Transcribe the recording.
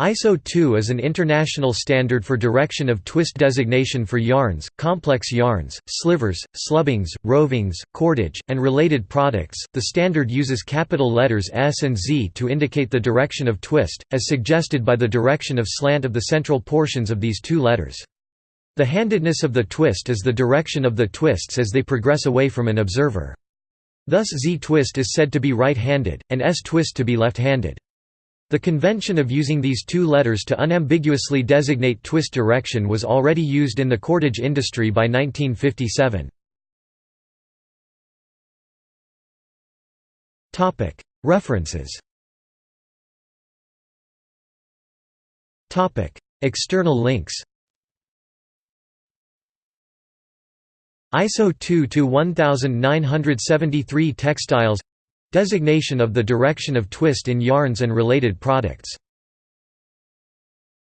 ISO 2 is an international standard for direction of twist designation for yarns, complex yarns, slivers, slubbings, rovings, cordage, and related products. The standard uses capital letters S and Z to indicate the direction of twist, as suggested by the direction of slant of the central portions of these two letters. The handedness of the twist is the direction of the twists as they progress away from an observer. Thus Z twist is said to be right-handed, and S twist to be left-handed. The convention of using these two letters to unambiguously designate twist direction was already used in the cordage industry by 1957. References. External links. ISO 2 to 1973 textiles Designation of the direction of twist in yarns and related products